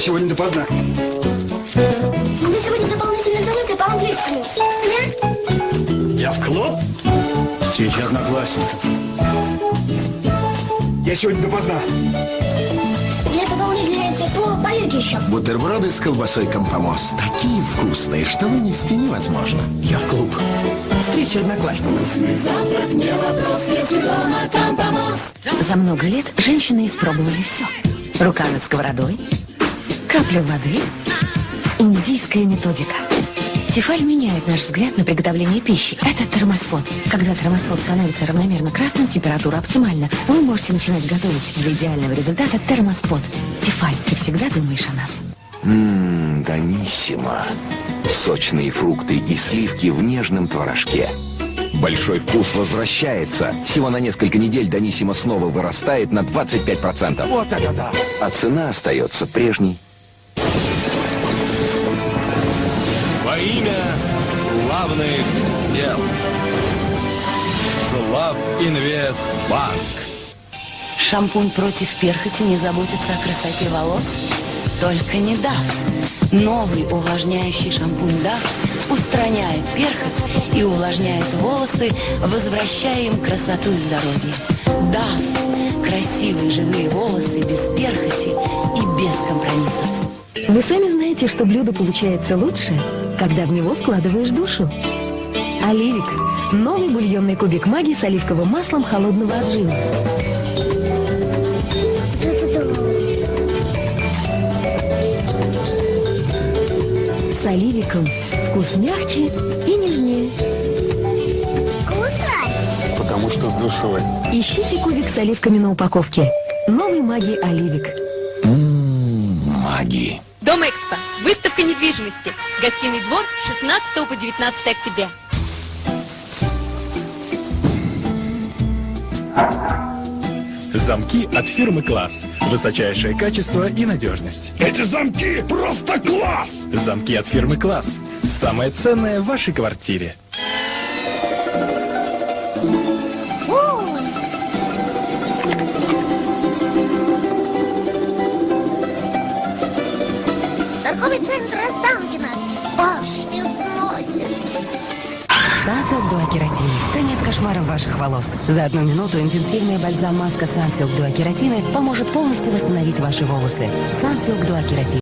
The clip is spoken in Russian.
сегодня допоздна. У меня сегодня дополнительное занятие по английскому. Я в клуб? Встреча одноклассников. Я сегодня допоздна. Меня дополнительное занятие по, йоге еще. Бутерброды с колбасой Компомос. Такие вкусные, что вынести невозможно. Я в клуб. Встреча одноклассников. За много лет женщины испробовали все. Рука над сковородой, капля воды, индийская методика. Тефаль меняет наш взгляд на приготовление пищи. Это термоспот. Когда термоспот становится равномерно красным, температура оптимальна. Вы можете начинать готовить для идеального результата термоспот. Тефаль, ты всегда думаешь о нас. Ммм, Даниссимо. Сочные фрукты и сливки в нежном творожке. Большой вкус возвращается. Всего на несколько недель Даниссимо снова вырастает на 25%. Вот это да! А цена остается прежней. Имя славных дел. Слав Инвест Банк. Шампунь против перхоти не заботится о красоте волос? Только не даст. Новый увлажняющий шампунь DAF устраняет перхоть и увлажняет волосы, возвращая им красоту и здоровье. DAF. Красивые живые волосы без перхоти и без компромиссов. Вы сами знаете, что блюдо получается лучше, когда в него вкладываешь душу. Оливик. Новый бульонный кубик магии с оливковым маслом холодного отжима. С оливиком вкус мягче и нежнее. Вкусно? Потому что с душой. Ищите кубик с оливками на упаковке. Новый магии оливик. Маги. Дом Экспо. Выставка недвижимости. Гостиный двор 16 по 19 октября. Замки от фирмы «Класс». Высочайшее качество и надежность. Эти замки просто класс! Замки от фирмы «Класс». Самое ценное в вашей квартире. Торговый центр Останкино. Башню сносит. Сансилк Дуакератин. Конец кошмаром ваших волос. За одну минуту интенсивная бальзам-маска Сансилк Дуакератины поможет полностью восстановить ваши волосы. Сансилк Дуакератин.